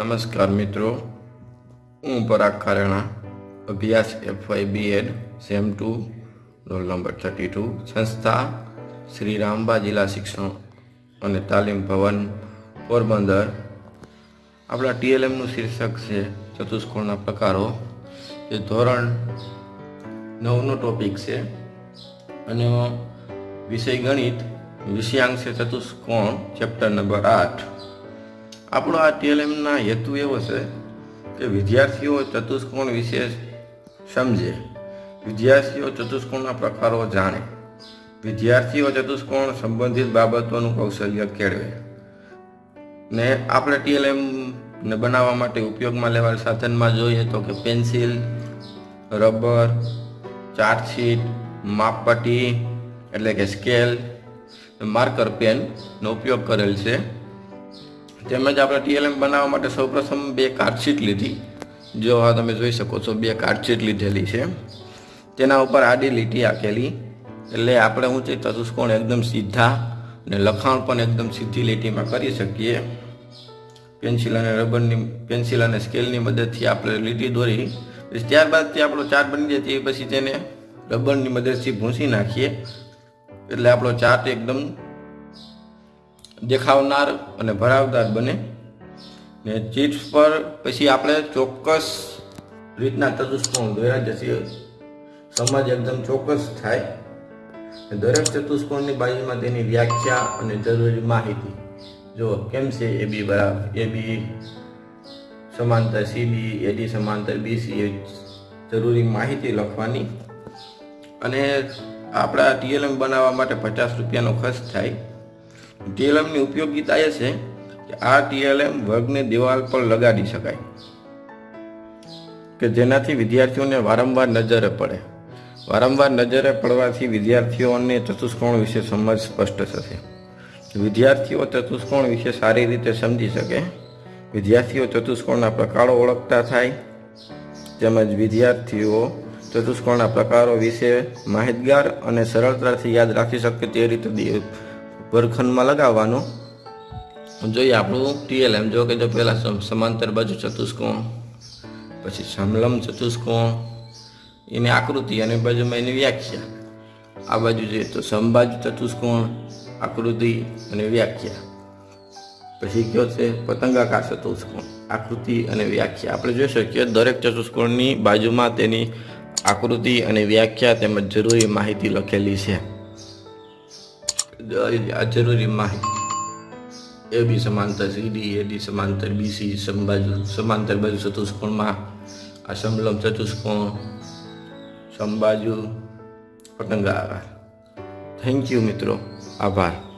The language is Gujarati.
નમસ્કાર મિત્રો, હું પરાગ ખારેણા, અભ્યાસ FY BEd sem two roll number thirty two સંસ્થા શ્રી રામબા જિલ્લા શિક્ષણ અને તાલીમ ભવન, પોરબંદર. આપણા ટીએલએમનું શીર્ષક છે ચતુષ્કોણના પ્રકારો. જે ધોરણ નવનો ટોપિક છે અને વિષય ગણિત વિષયાંક છે ચતુષ્કોણ ચેપ્ટર નંબર આઠ. આપણો આ ટીએલએમના હેતુ એવો છે કે વિદ્યાર્થીઓ ચતુષ્કોણ વિશે સમજે. વિદ્યાર્થીઓ ચતુષ્કોણના પ્રકારો જાણે. વિદ્યાર્થીઓ ચતુષ્કોણ સંબંધિત બાબતોનું કૌશલ્ય કેળવે. ને આપણે ટીએલએમને બનાવવા માટે ઉપયોગમાં લેવાલ સાધનમાં જોઈએ તો કે પેન્સિલ, રબર ચાર્ટશીટ માપપટ્ટી એટલે કે સ્કેલ, માર્કર પેનનો ઉપયોગ કરેલ છે. તેમજ આપણે ટીએલએમ બનાવવા માટે સૌપ્રથમ બે કાર્ડશીટ લીધી. જો આ તમે જોઈ શકો છો, બે કાર્ડશીટ લીધેલી છે. તેના ઉપર આડી લીટી આકેલી. એટલે આપણે હું છે ચતુષ્કોણ એકદમ સીધા અને લખાણ પણ એકદમ સીધી લીટીમાં કરી શકીએ. પેન્સિલ અને રબરની, પેન્સિલ અને સ્કેલની મદદથી આપણે લીટી દોરી. ત્યારબાદ તે આપણો ચાર્ટ બની જાય તે પછી તેને રબરની મદદથી ભૂંસી નાખીએ. એટલે આપણો ચાર્ટ એકદમ દેખાવનાર અને ભરાવદાર બને. ને ચિપ્સ પર પછી આપણે ચોક્કસ રીતના ચતુષ્કોણ દોર્યા જશે સમજ એકદમ ચોક્કસ થાય. દરેક ચતુષ્કોણની બાજુમાં તેની વ્યાખ્યા અને જરૂરી માહિતી. જો કેમ છે એ બી બરાબર? એ બી સમાંતર સી બી એડી સમાંતર બીસી એ જરૂરી માહિતી લખવાની. અને આપણા ટીએલએમ બનાવવા માટે પચાસ રૂપિયાનો ખર્ચ થાય. ટીએલએમની ઉપયોગિતા એ છે કે આ ટીએલએમ વર્ગને દિવાલ પર લગાડી શકાય કે જેનાથી વિદ્યાર્થીઓને વારંવાર નજરે પડે. વારંવાર નજરે પડવાથી વિદ્યાર્થીઓને ચતુષ્કોણ વિશે સમજ સ્પષ્ટ થશે. વિદ્યાર્થીઓ ચતુષ્કોણ વિશે સારી રીતે સમજી શકે. વિદ્યાર્થીઓ ચતુષ્કોણના પ્રકારો ઓળખતા થાય. તેમજ વિદ્યાર્થીઓ ચતુષ્કોણના પ્રકારો વિશે માહિતગાર અને સરળતાથી યાદ રાખી શકે તે રીતે વર્ગખંડમાં લગાવવાનો. જોઈએ આપણું ટીએલએમ, જો કે જો પહેલાં સમાંતર બાજુ ચતુષ્કોણ, પછી સમલમ ચતુષ્કોણ, એની આકૃતિ અને બાજુમાં એની વ્યાખ્યા. આ બાજુ જોઈએ તો સમબાજુ ચતુષ્કોણ, આકૃતિ અને વ્યાખ્યા. પછી કયો છે? પતંગાકાર ચતુષ્કોણ, આકૃતિ અને વ્યાખ્યા. આપણે જોઈ શકીએ દરેક ચતુષ્કોણની બાજુમાં તેની આકૃતિ અને વ્યાખ્યા તેમજ જરૂરી માહિતી લખેલી છે. આ જરૂરી માહિતી એ બી સમાંતર સીડી એ ડી સમાંતર બીસી સમબાજુ સમાંતર બાજુ ચતુષ્કોણમાં આ સમલમ ચતુષ્કોણ સમબાજુ પતંગાકાર થેન્ક યુ મિત્રો આભાર